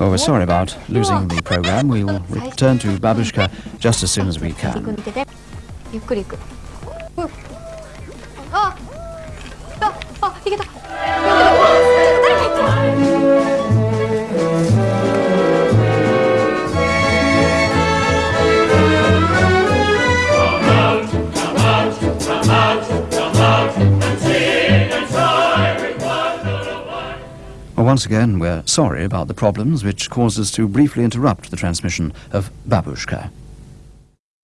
Well, we're sorry about losing the program. We will return to Babushka just as soon as we can. once again, we're sorry about the problems which caused us to briefly interrupt the transmission of Babushka.